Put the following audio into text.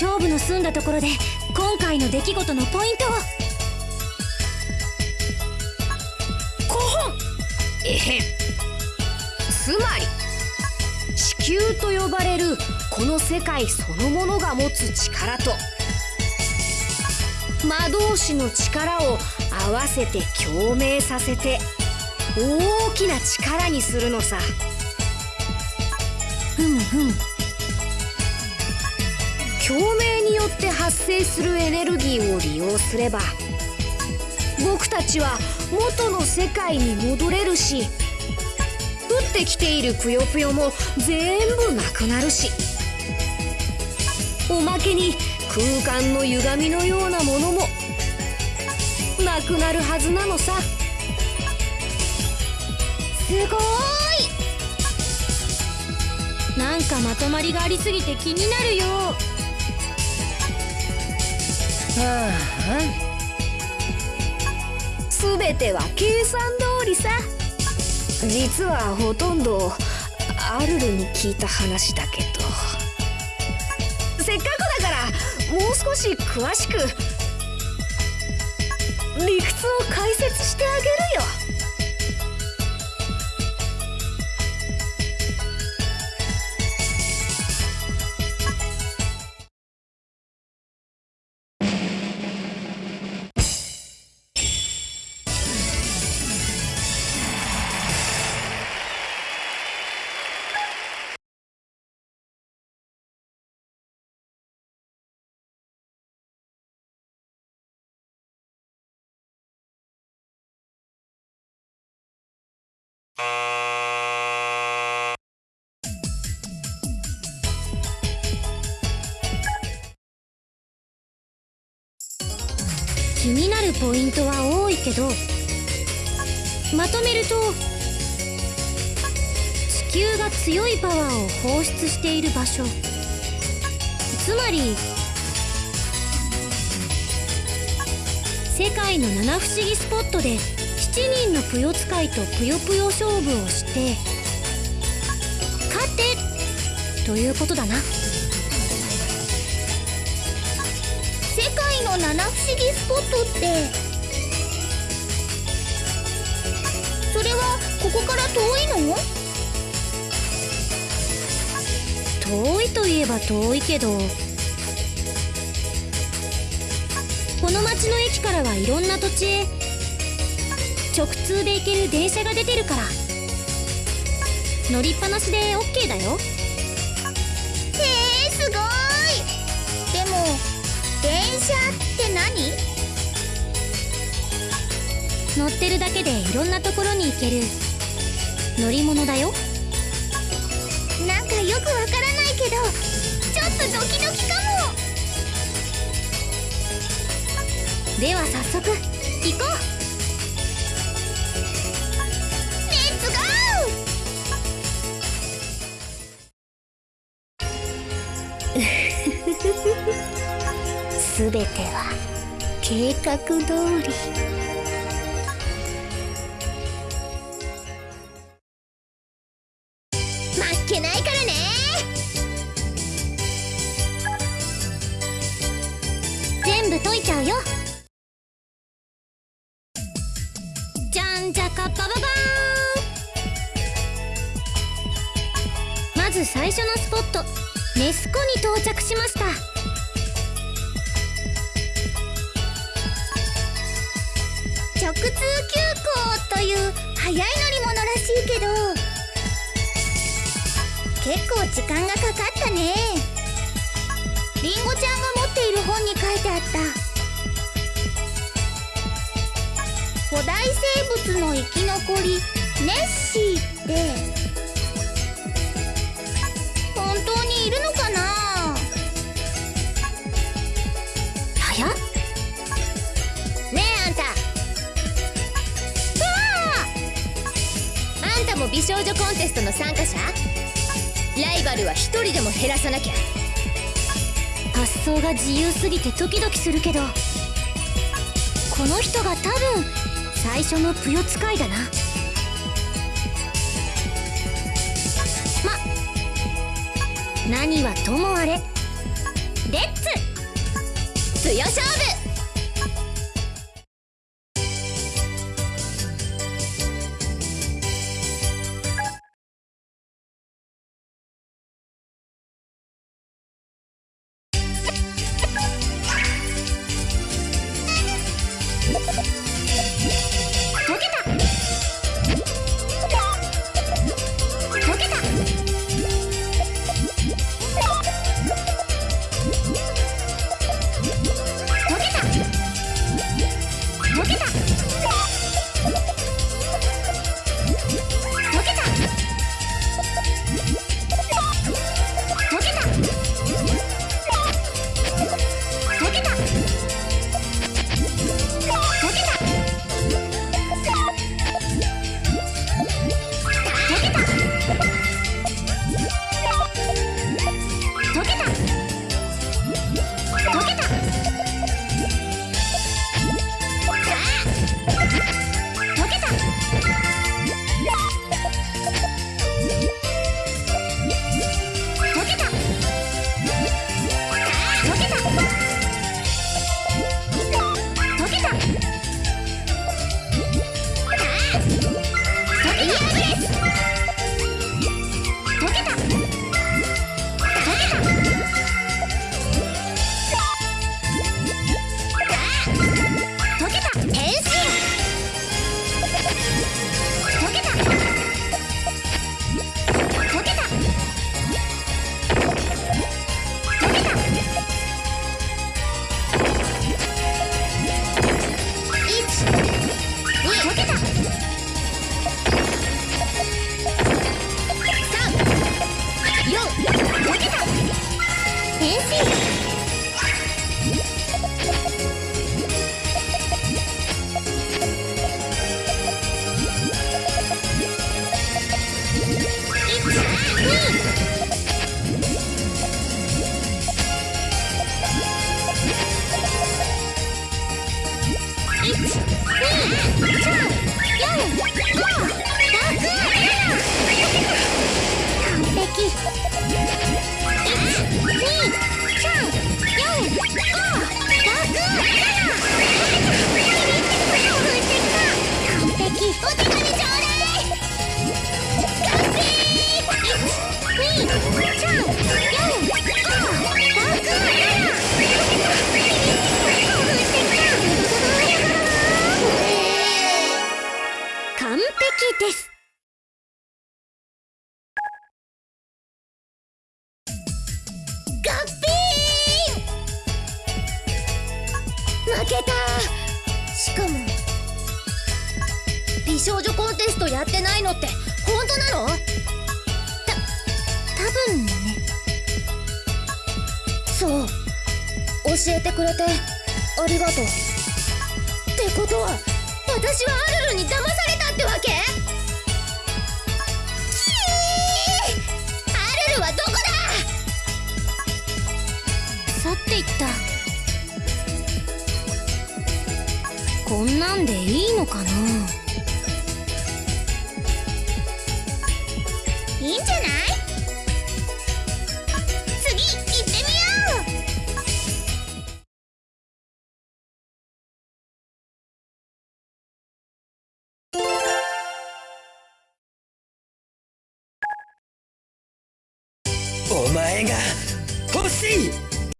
勝負の済んだところで今回の出来事のポイントを。コホンえへ。んつまり地球と呼ばれるこの世界そのものが持つ力と魔導士の力を合わせて共鳴させて大きな力にするのさ。ふんふん。って発生するエネルギーを利用すれば僕たちは元の世界に戻れるし降ってきているぷよぷよも全部なくなるしおまけに空間の歪みのようなものもなくなるはずなのさ。すごい！なんかまとまりがありすぎて気になるよ。はあ全ては計算通りさ。実はほとんどアルルに聞いた話だけど。せっかくだからもう少し詳しく理屈を解説してあげるよ。気になるポイントは多いけどまとめると地球が強いパワーを放出している場所。つまり世界の七不思議スポットで7人のぷよ使いとぷよぷよ勝負をして勝てということだな。七不思議スポットって。それはここから遠いの？遠いといえば遠いけど。この町の駅からはいろんな土地へ。直通で行ける電車が出てるから。乗りっぱなしで OK だよ。乗ってるだけでいろんなところに行ける。乗り物だよ。なんかよくわからないけどちょっとドキドキかも。では早速行こう。レッツゴすべ ては計画通りじゃんじゃかババーン。まず最初のスポットネスコに到着しました。直通急行という速い乗り物らしいけど結構時間がかかったね。りんごちゃんが持っている本に書いてあった。古代生物の生き残りネッシーって本当にいるのかな？はや？ねえあんた。あんたも美少女コンテストの参加者？ライバルは一人でも減らさなきゃ。発想が自由すぎてドキドキするけどこの人が多分最初のぷよ使いだな。ま何はともあれ。レッツ!ぷよ勝負!完璧です。負けた。しかも美少女コンテストやってないのって本当なの？た多分ね。そう。教えてくれてありがとう。ってことは私はアルルに騙されたってわけ？アルルはどこだ？去っていった。こんなんでいいのかな？thing.